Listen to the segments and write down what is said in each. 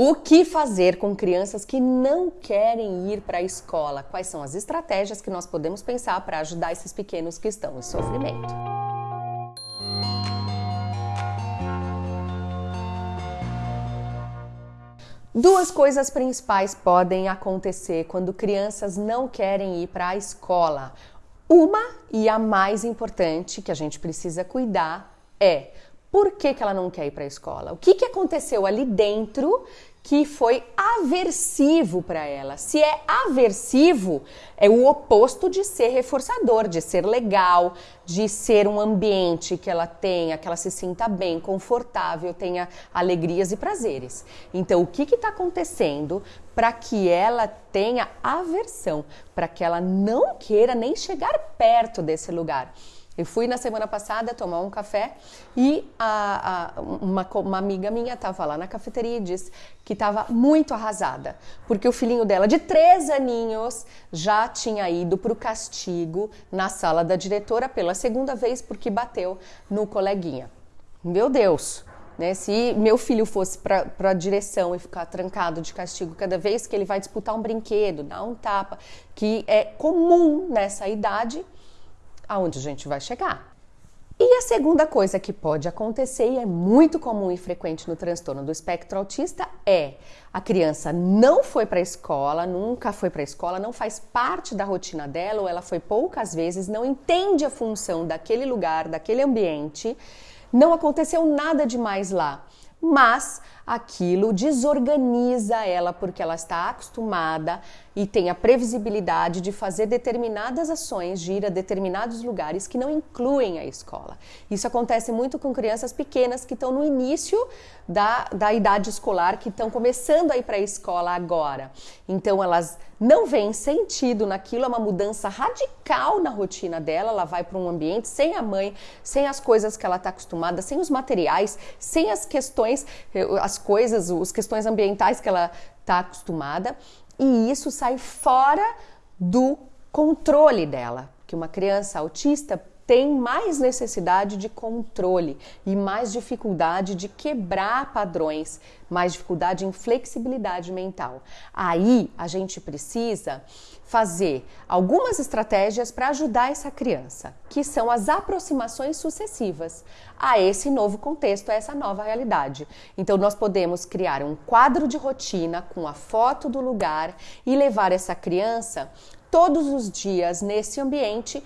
O que fazer com crianças que não querem ir para a escola? Quais são as estratégias que nós podemos pensar para ajudar esses pequenos que estão em sofrimento? Duas coisas principais podem acontecer quando crianças não querem ir para a escola. Uma e a mais importante que a gente precisa cuidar é por que, que ela não quer ir para a escola? O que, que aconteceu ali dentro que foi aversivo para ela. Se é aversivo, é o oposto de ser reforçador, de ser legal, de ser um ambiente que ela tenha, que ela se sinta bem, confortável, tenha alegrias e prazeres. Então, o que está acontecendo para que ela tenha aversão, para que ela não queira nem chegar perto desse lugar? Eu fui na semana passada tomar um café e a, a, uma, uma, amiga minha estava lá na cafeteria e disse que estava muito arrasada, porque o filhinho dela, de três aninhos, já tinha ido para o castigo na sala da diretora pela segunda vez porque bateu no coleguinha. Meu Deus! Né? Se meu filho fosse para a direção e ficar trancado de castigo cada vez que ele vai disputar um brinquedo, dar um tapa, que é comum nessa idade, aonde a gente vai chegar. E a segunda coisa que pode acontecer, e é muito comum e frequente no transtorno do espectro autista, é a criança não foi para a escola, nunca foi para a escola, não faz parte da rotina dela, ou ela foi poucas vezes, não entende a função daquele lugar, daquele ambiente, não aconteceu nada demais lá mas aquilo desorganiza ela porque ela está acostumada e tem a previsibilidade de fazer determinadas ações, de ir a determinados lugares que não incluem a escola. Isso acontece muito com crianças pequenas que estão no início da, da idade escolar, que estão começando a ir para a escola agora. Então elas não veem sentido naquilo, é uma mudança radical na rotina dela. Ela vai para um ambiente sem a mãe, sem as coisas que ela está acostumada, sem os materiais, sem as questões, eh, as coisas, as questões ambientais que ela está acostumada e isso sai fora do controle dela. Que uma criança autista tem mais necessidade de controle e mais dificuldade de quebrar padrões, mais dificuldade em flexibilidade mental. Aí a gente precisa fazer algumas estratégias para ajudar essa criança, que são as aproximações sucessivas a esse novo contexto, a essa nova realidade. Então nós podemos criar um quadro de rotina com a foto do lugar e levar essa criança todos os dias nesse ambiente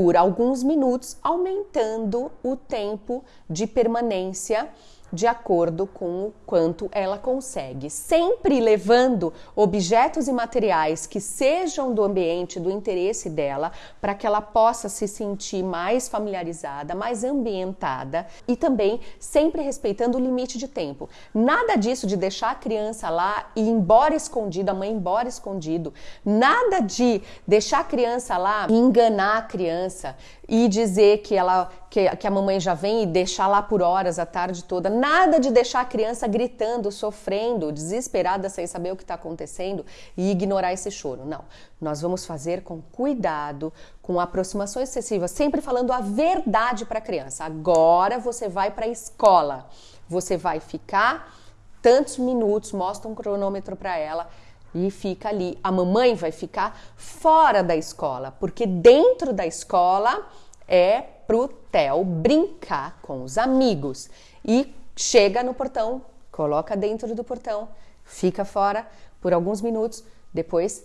por alguns minutos, aumentando o tempo de permanência de acordo com o quanto ela consegue, sempre levando objetos e materiais que sejam do ambiente, do interesse dela, para que ela possa se sentir mais familiarizada, mais ambientada e também sempre respeitando o limite de tempo. Nada disso de deixar a criança lá e ir embora escondido, a mãe embora escondido. Nada de deixar a criança lá e enganar a criança e dizer que ela que, que a mamãe já vem e deixar lá por horas a tarde toda. Nada de deixar a criança gritando, sofrendo, desesperada sem saber o que está acontecendo e ignorar esse choro. Não. Nós vamos fazer com cuidado, com aproximação excessiva, sempre falando a verdade para a criança. Agora você vai para a escola. Você vai ficar tantos minutos, mostra um cronômetro para ela e fica ali. A mamãe vai ficar fora da escola, porque dentro da escola é pro Theo brincar com os amigos e chega no portão, coloca dentro do portão, fica fora por alguns minutos, depois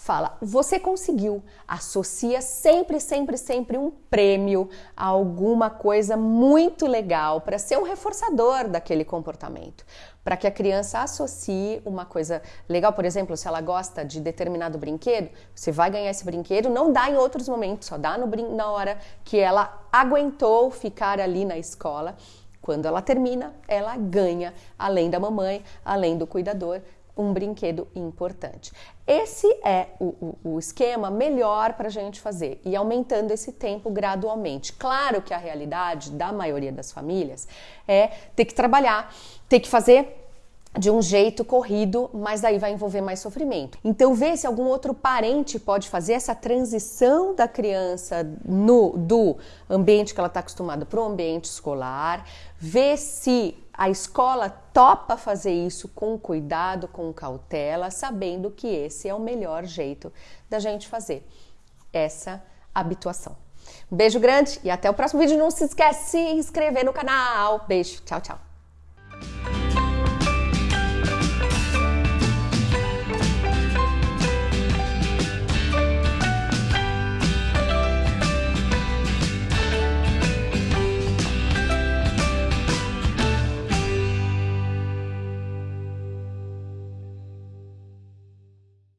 fala, você conseguiu. Associa sempre, sempre, sempre um prêmio a alguma coisa muito legal para ser um reforçador daquele comportamento. Para que a criança associe uma coisa legal, por exemplo, se ela gosta de determinado brinquedo, você vai ganhar esse brinquedo, não dá em outros momentos, só dá no, na hora que ela aguentou ficar ali na escola. Quando ela termina, ela ganha, além da mamãe, além do cuidador, um brinquedo importante. Esse é o, o, o esquema melhor para a gente fazer e aumentando esse tempo gradualmente. Claro que a realidade da maioria das famílias é ter que trabalhar, ter que fazer de um jeito corrido, mas daí vai envolver mais sofrimento. Então, vê se algum outro parente pode fazer essa transição da criança no do ambiente que ela está acostumada para o ambiente escolar, vê se A escola topa fazer isso com cuidado, com cautela, sabendo que esse é o melhor jeito da gente fazer essa habituação. Um beijo grande e até o próximo vídeo. Não se esquece de se inscrever no canal. Beijo, tchau, tchau.